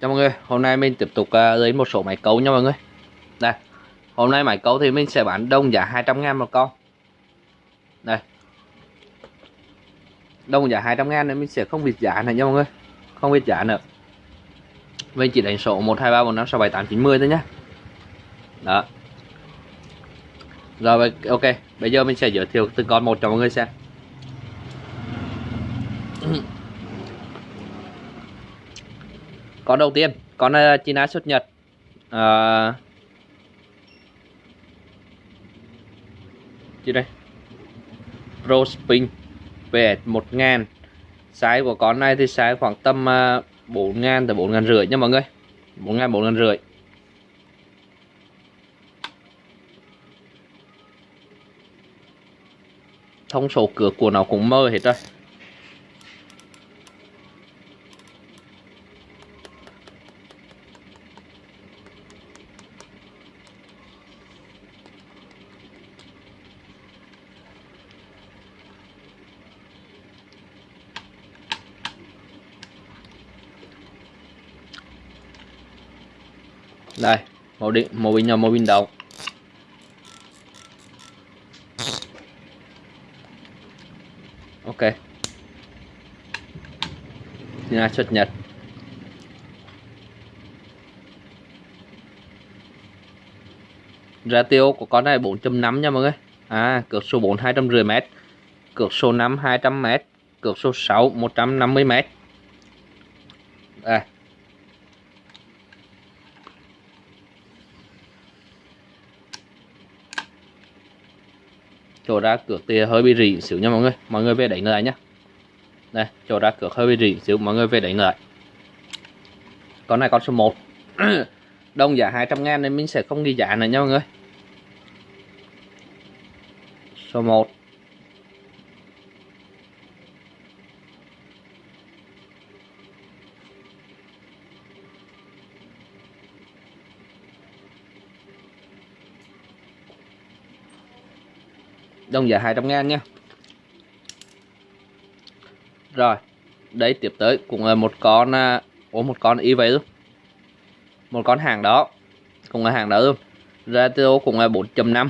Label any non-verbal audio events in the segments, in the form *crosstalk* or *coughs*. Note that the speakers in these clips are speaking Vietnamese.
Chào mọi người, hôm nay mình tiếp tục à, lấy một số máy cấu nha mọi người. Đây, hôm nay máy cấu thì mình sẽ bán đông giá 200 ngàn một con. Đây. Đông giá 200 ngàn nên mình sẽ không biết giá này nha mọi người Không biết giá nữa. Mình chỉ đánh số 1, 2, 3, 4, 5, 6, 7, 8, 9, 10 thôi nhá. Đó. Rồi ok, bây giờ mình sẽ giới thiệu từng con một cho mọi người xem con đầu tiên con uh, China xuất nhật. Ờ. Uh, gì đây. Pro Spin về 1000 size của con này thì size khoảng tầm ờ, uh, 4000 tới 4000 rưỡi nha mọi người. 4000 4000 rưỡi. Thông số cửa của nó cũng mơ hết rồi. Đây màu điện màu pin nhỏ màu pin đầu ok. Nhà xuất nhật. Ratio của con này 4.5 nha mọi người. À cược số 4 250 m cược số 5 200 m cược số 6 150 m à chỗ ra cược thì hơi bị rỉ xíu nha mọi người. Mọi người về đánh lại nhá. Đây, chỗ ra cược hơi bị rỉ xíu, mọi người về đánh lại. Con này con số 1 *coughs* đồng giá 200 ngàn nên mình sẽ không ghi giá này nha mọi người. Số 1 đồng giá 200 ngàn nha. Rồi, đây tiếp tới cũng là một con à, có một con y vậy luôn một con hàng đó, cũng là hàng đó luôn ratio cũng là 4.5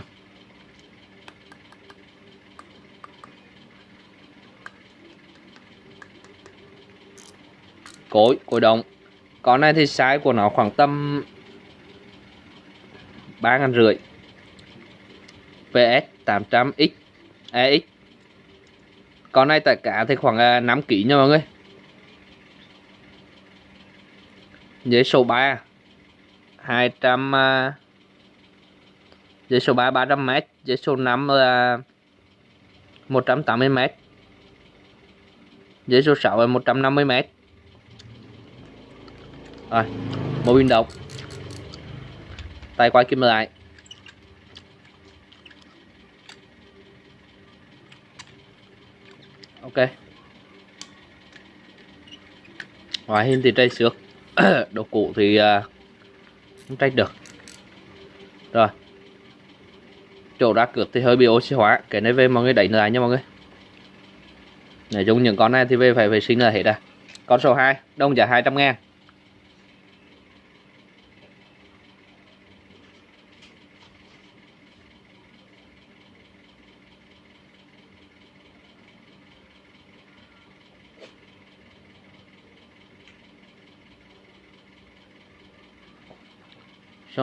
cối cối đồng. Con này thì size của nó khoảng tầm ba ngàn rưỡi. PS 800X EX con này tất cả thì khoảng à, 5 kg nha mọi người. Giấy số 3 200 à, giấy số 3 300m giấy số 5 là 180m giấy số 6 là 150m rồi mô pin độc tay quay kim lại. Ok. Ngoại hình thì trai xước. *coughs* Đồ cũ thì uh, không trách được. Rồi. Chỗ đá cược thì hơi bị oxy hóa. Cái này về mọi người đẩy lại nha mọi người. Nói chung những con này thì về phải vệ sinh là hết à. Con số 2 đông giá 200 ngàn.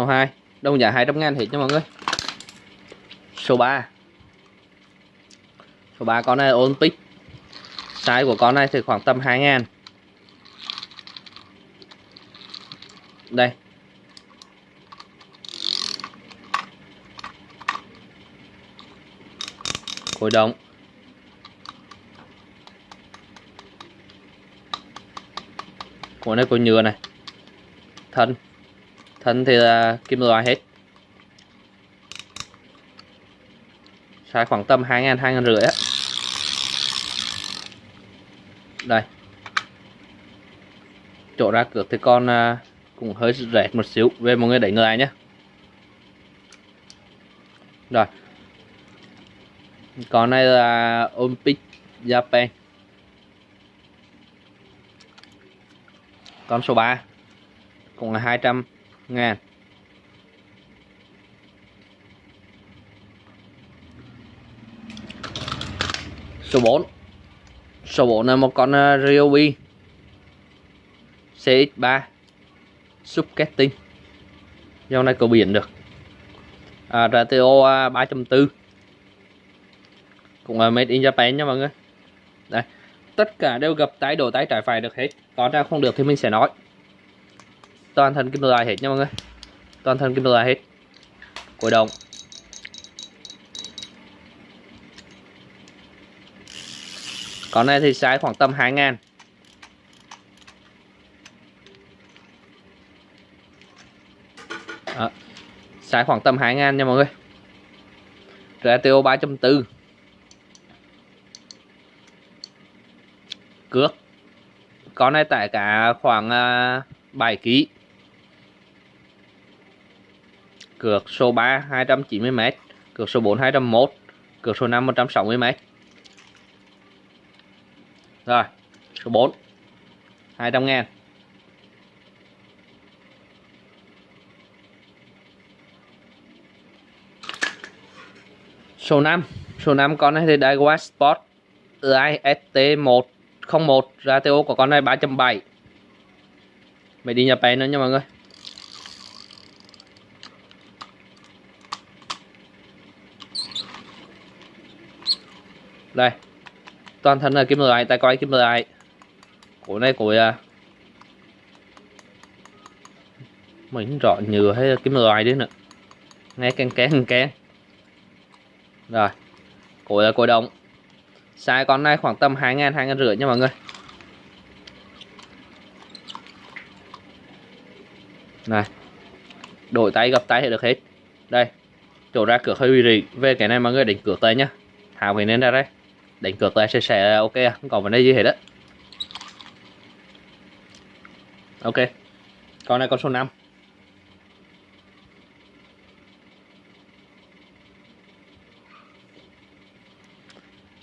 Số 2 Đông giá 200 ngàn hết nha mọi người. Số 3 Số 3 con này là Olympic. Size của con này thì khoảng tầm 2 ngàn. Đây. Khối động Khối này có nhựa này. Thân thân thì là kim loại hết. Sai khoảng tầm hai ngàn hai ngàn rưỡi á. Đây. Chỗ ra cược thì con à, cũng hơi rẻ một xíu. Về mọi người đẩy người nhé. Rồi. Con này là Olympic Japan. Con số 3 cũng là 200 ngàn số 4 số 4 là một con uh, Ryobi. CX3 Subcasting dòng này cầu biển được. À, RTO 3.4 à, cũng là made in Japan nha mọi người. Đây. Tất cả đều gặp tái đổ tái trải phải được hết. Còn ra không được thì mình sẽ nói toàn thân kim loại hết nha mọi người. Toàn thân kim loại hết. Cổ động. Con này thì size khoảng tầm 2 ngàn. Đó. size khoảng tầm 2 ngàn nha mọi người. RTO 3.4 cước. Con này tải cả khoảng à, 7 kg cược số 3 290m cược số 4 201 cược số 5 160m rồi, số 4 200 ngàn. Số 5 số 5 con này thì Daiwa Sport IST101 ratio của con này 3.7 mày đi nhập bé nữa nha mọi người. Đây. Toàn thân là kim loại tay quay kim loại. Cổ này cổ à, mình rõ nhựa hay là kim loại đấy nữa. Nghe keng keng keng rồi. Cổ là cổ động sai con này khoảng tầm hai ngàn hai ngàn rưỡi nha mọi người. Này. Đổi tay gặp tay thì được hết. Đây. Chỗ ra cửa hơi bị rỉ. Về cái này mọi người đánh cửa tay nhá. Tháo cái nên ra đây đánh cược lại sẽ sẽ ok à? không còn vấn đề gì hết á. Ok. Con này con số 5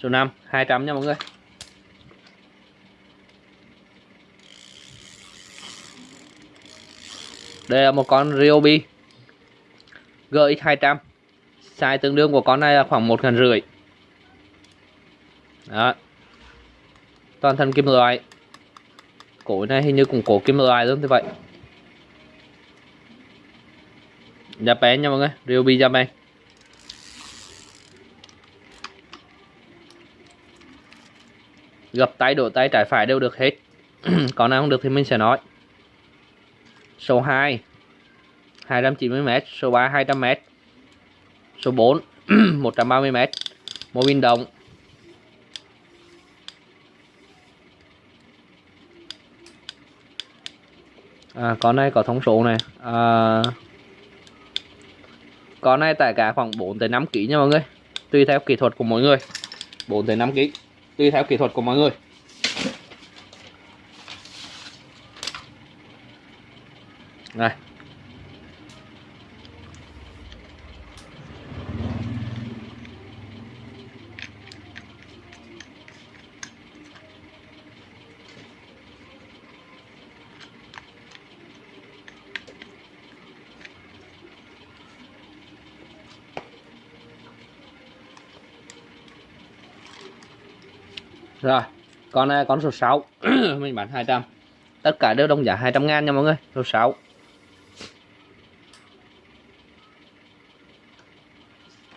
số 5 200 nha mọi người. Đây là một con Ryobi. GX200 size tương đương của con này là khoảng một ngàn rưỡi đó. Toàn thân kim loại. Cổ này hình như cũng cổ kim loại luôn thế vậy. Dạ Japan nha mọi người, Ryobi dạ Japan gập tay, đổ tay, trái phải đều được hết. *clears throat* Còn nào không được thì mình sẽ nói. Số 2 290m số 3 200m số 4 130m *clears throat* mô bin động à, con này có thông số này. À, con này tải cả khoảng 4 tới 5 kg nha mọi người. Tùy theo kỹ thuật của mỗi người. 4 tới 5 kg tùy theo kỹ thuật của mọi người. Này rồi con này con số 6 *clears throat* mình bán 200 tất cả đều đồng giá 200 ngàn nha mọi người số 6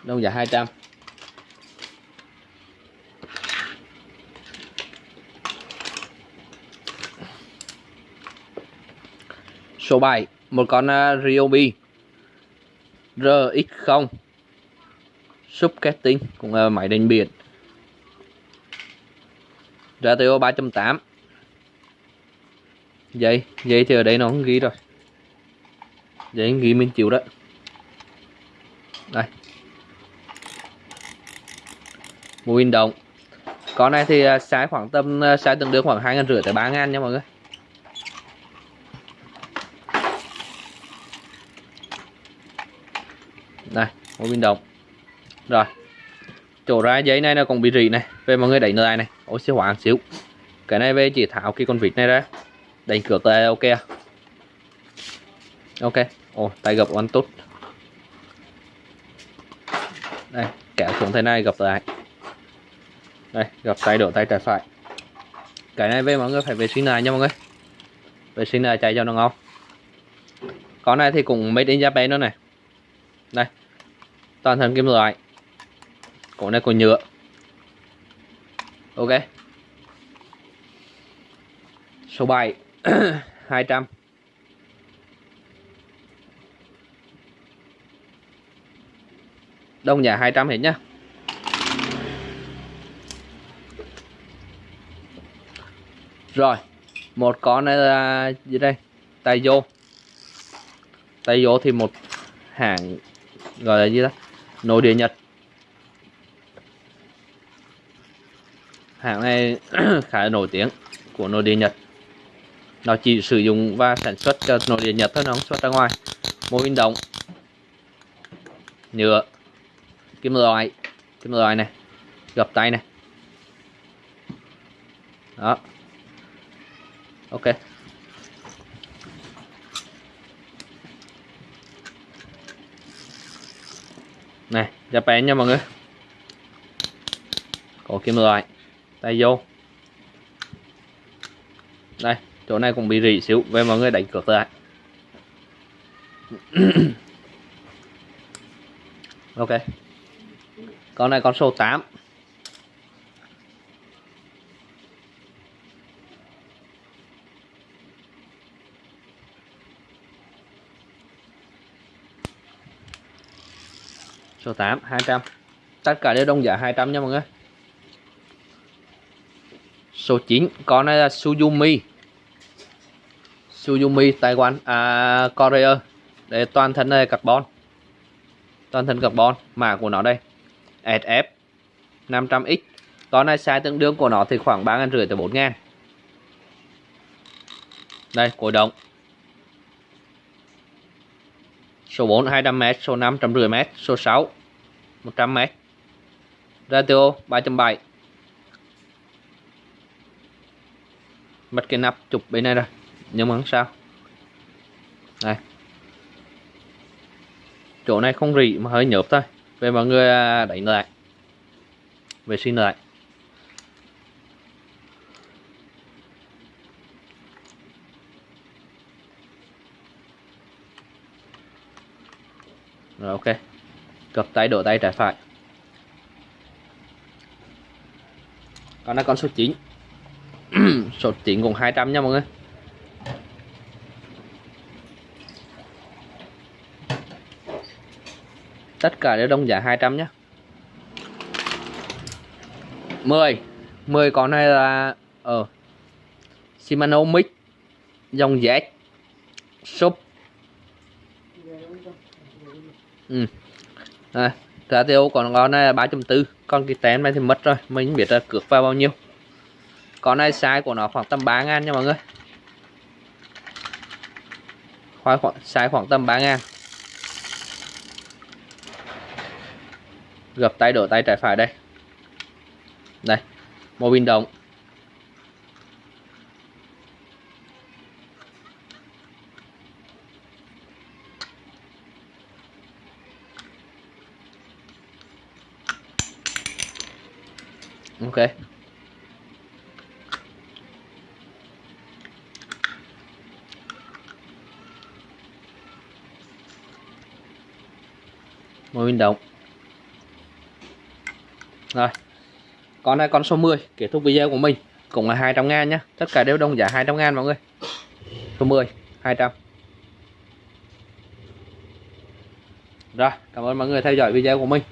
đồng giá 200 số 7 một con uh, Ryobi RX0 Subcasting cũng là máy đánh biển ratio 3.8 vậy dây thì ở đây nó không ghi rồi. Vậy ghi mình chịu đó. Đây. Một in động. Con này thì à, sai khoảng tầm à, sai tương đương khoảng hai ngàn rưỡi tới ba ngàn nha mọi người. Đây một viên động. Rồi chỗ ra giấy này nó cũng bị rỉ này. Về mọi người đẩy lại này oxy hóa xíu. Cái này về chỉ tháo cái con vịt này ra. Đánh cược tay, ok à? ok. Ồ tay gập one tốt. Đây kéo xuống thế này gập lại. Đây gập tay đổ tay trái phải. Cái này về mọi người phải vệ sinh lại nha mọi người. Vệ sinh lại chạy cho nó ngon. Con này thì cũng made in Japan nữa này. Đây. Toàn thân kim loại cổ này của nhựa. Ok. Số 7 200 *clears throat* đông giá 200 hết nhá. Rồi, một con này là gì đây? Tay vô. Tay vô thì một hàng gọi là gì đó nội địa nhật. Hãng này *clears throat* khá là nổi tiếng của nội địa nhật. Nó chỉ sử dụng và sản xuất cho nội địa nhật thôi, nó không xuất ra ngoài. Mô hình động nhựa, kim loại kim loại này, gập tay này. Đó. Ok. Này Japan nha mọi người. Có kim loại tay vô. Đây, chỗ này cũng bị rỉ xíu. Về mọi người đánh cược lại *clears throat* ok. Con này con số 8 số 8 200 tất cả đều đồng giá 200 nha mọi người số 9 con này là Suzumi. Suzumi Taiwan. À, Korea. Để toàn thân này carbon. Toàn thân carbon mã của nó đây. SF 500X con này size tương đương của nó thì khoảng 3 ngàn rưỡi tới 4 ngàn. Đây cổ động. Số 4 200m số 5 150m số 6 100m ratio 3.7 mất cái nắp chụp bên này rồi. Nhưng mà không sao? Đây. Chỗ này không rỉ mà hơi nhợp thôi. Về mọi người à, đánh lại. Vệ sinh lại. Rồi, ok. Cập tay, đổ tay trái phải. Con là con số 9 *coughs* số 9 cũng 200 nha mọi người. Tất cả đều đồng giá 200 nhé 10 10 con này là ở ờ, Shimano Mix dòng Z shop. Ừ. à, giá tiêu còn con này là 3.4 con cái tém này thì mất rồi mình biết là cược vào bao nhiêu con này size của nó khoảng tầm 3 ngàn nha mọi người. Khoai khoảng, size khoảng tầm 3 ngàn. Gập tay đổ tay trái phải đây. Đây mô bin động ok. Mô bin động rồi, con này con số 10 kết thúc video của mình, cũng là 200 ngàn nhé tất cả đều đồng giá 200 ngàn mọi người. Số 10 200 rồi, cảm ơn mọi người theo dõi video của mình.